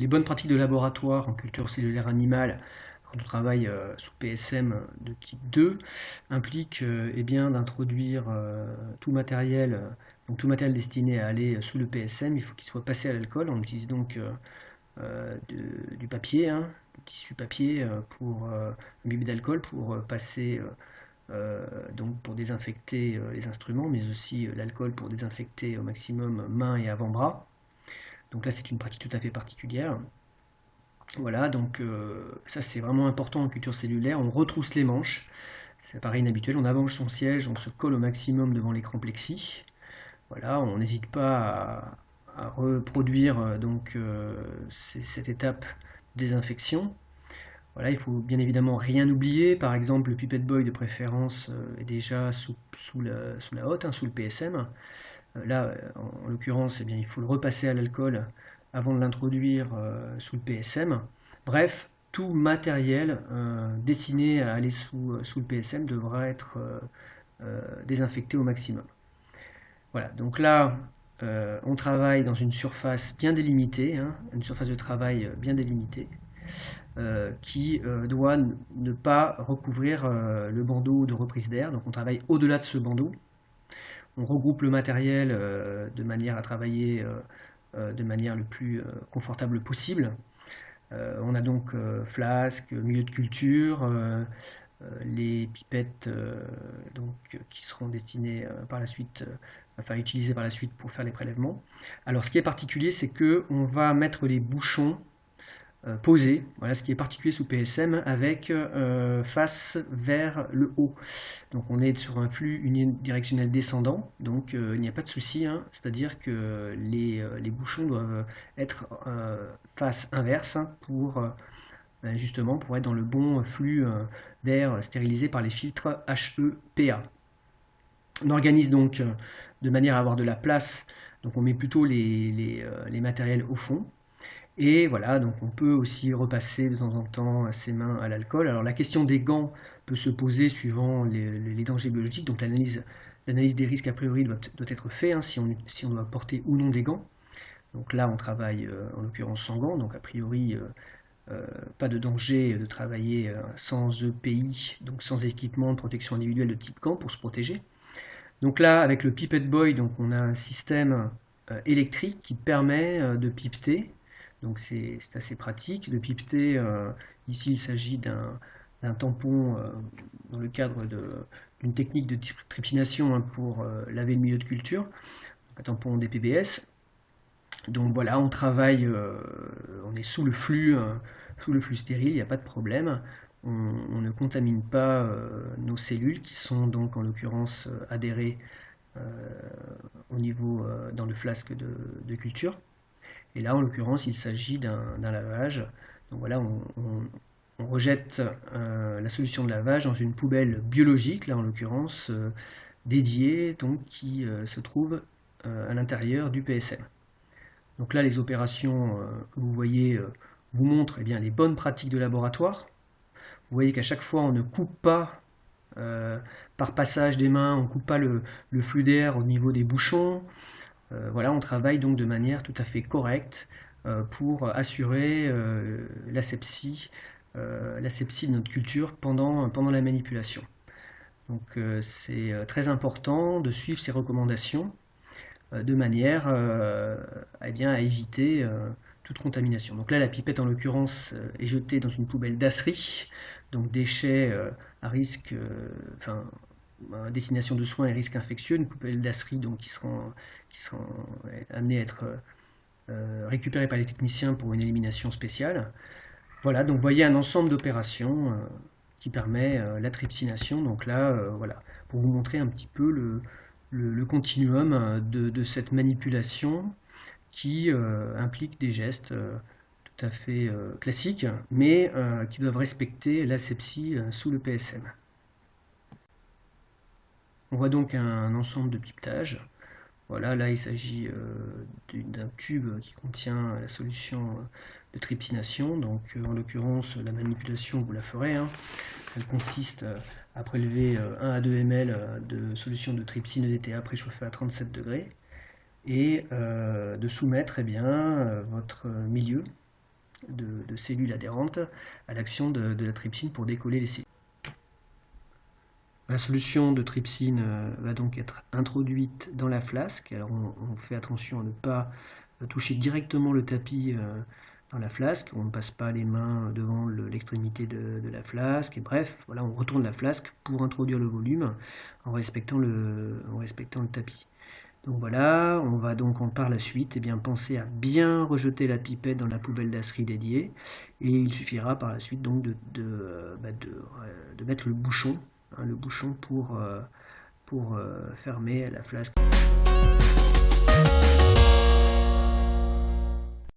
les bonnes pratiques de laboratoire en culture cellulaire animale quand on travaille sous PSM de type 2 impliquent eh bien d'introduire tout matériel tout matériel destiné à aller sous le PSM, il faut qu'il soit passé à l'alcool. On utilise donc du papier, hein, du tissu papier pour un bibé d'alcool pour passer euh, donc pour désinfecter euh, les instruments, mais aussi euh, l'alcool pour désinfecter au maximum mains et avant-bras. Donc là, c'est une pratique tout à fait particulière. Voilà, donc ça c'est vraiment important en culture cellulaire. On retrousse les manches, c'est pareil inhabituel. On allonge son siège, on se colle au maximum devant l'écran plexi. Voilà, on n'hésite pas à, reproduire donc cette étape désinfection. Voilà, il faut bien évidemment rien oublier. Par exemple, le Pipette Boy de préférence euh, est déjà sous, la, hotte, hein, sous le PSM. Euh, là, en, l'occurrence, eh il faut le repasser à l'alcool avant de l'introduire euh, sous le PSM. Bref, tout matériel destiné à aller sous, le PSM devra être désinfecté au maximum. Voilà, donc là, on travaille dans une surface bien délimitée, hein, une surface de travail bien délimitée. Euh, qui euh, doit ne pas recouvrir euh, le bandeau de reprise d'air. Donc on travaille au-delà de ce bandeau. On regroupe le matériel de manière à travailler de manière le plus confortable possible. on a donc flasque, milieu de culture, les pipettes donc, qui seront destinées par la suite, enfin utilisées par la suite pour faire les prélèvements. Alors ce qui est particulier, c'est que on va mettre les bouchons euh, posé, voilà ce qui est particulier sous PSM, avec euh, face vers le haut. Donc on est sur un flux unidirectionnel descendant, donc euh, il n'y a pas de souci, hein. c'est-à-dire que les, bouchons doivent être face inverse hein, pour ben, justement pour être dans le bon flux d'air stérilisé par les filtres HEPA. On organise donc de manière à avoir de la place, donc on met plutôt les matériels au fond, et voilà, donc on peut aussi repasser de temps en temps ses mains à l'alcool. Alors la question des gants peut se poser suivant les, dangers biologiques, donc l'analyse des risques a priori doit, être faite, hein, si, on, doit porter ou non des gants. Donc là on travaille euh, en l'occurrence sans gants, donc a priori euh, euh, pas de danger de travailler sans EPI, donc sans équipement de protection individuelle de type gant pour se protéger. Donc là avec le pipette boy, donc on a un système électrique qui permet de pipeter donc c'est assez pratique. de pipeter, euh, ici il s'agit d'un tampon euh, dans le cadre d'une technique de trypsination hein, pour euh, laver le milieu de culture, un tampon DPBS. Donc voilà, on travaille, on est sous le flux, sous le flux stérile, il n'y a pas de problème. On, ne contamine pas nos cellules qui sont donc en l'occurrence adhérées au niveau dans le flasque de culture. Et là, en l'occurrence, il s'agit d'un lavage. Donc voilà, on, rejette euh, la solution de lavage dans une poubelle biologique, là en l'occurrence, euh, dédiée, donc qui euh, se trouve à l'intérieur du PSM. Donc là, les opérations que vous voyez vous montrent eh bien, les bonnes pratiques de laboratoire. Vous voyez qu'à chaque fois, on ne coupe pas par passage des mains, on ne coupe pas le flux d'air au niveau des bouchons. Euh, voilà, on travaille donc de manière tout à fait correcte euh, pour assurer euh, l'asepsie de notre culture pendant, la manipulation. Donc c'est très important de suivre ces recommandations de manière eh à éviter toute contamination. Donc là, la pipette en l'occurrence est jetée dans une poubelle d'asserie, donc déchets à risque, destination de soins et risques infectieux, une poubelle d'asserie donc qui seront, qui seront amenés à être euh, récupérés par les techniciens pour une élimination spéciale. Voilà, donc vous voyez un ensemble d'opérations euh, qui permet euh, la trypsination. Donc là, voilà, pour vous montrer un petit peu le, le, continuum de, de, cette manipulation qui implique des gestes tout à fait classiques, mais qui doivent respecter l'asepsie sous le PSM. On voit donc un ensemble de pipetage. Voilà, là il s'agit euh, d'un tube qui contient la solution de trypsination. Donc euh, en l'occurrence, la manipulation, vous la ferez. Hein. Elle consiste euh, à prélever 1 à 2 ml de solution de trypsine EDTA préchauffée à 37 degrés et de soumettre eh bien, votre milieu de, cellules adhérentes à l'action de, la trypsine pour décoller les cellules. La solution de trypsine va donc être introduite dans la flasque. Alors on, fait attention à ne pas toucher directement le tapis dans la flasque, on ne passe pas les mains devant l'extrémité de, la flasque, et bref, on retourne la flasque pour introduire le volume en respectant le, tapis. Donc voilà, on va donc par la suite eh bien, penser à bien rejeter la pipette dans la poubelle d'acerie dédiée, et il suffira par la suite donc de, bah, de, mettre le bouchon, hein, le bouchon pour, euh, pour euh, fermer la flasque.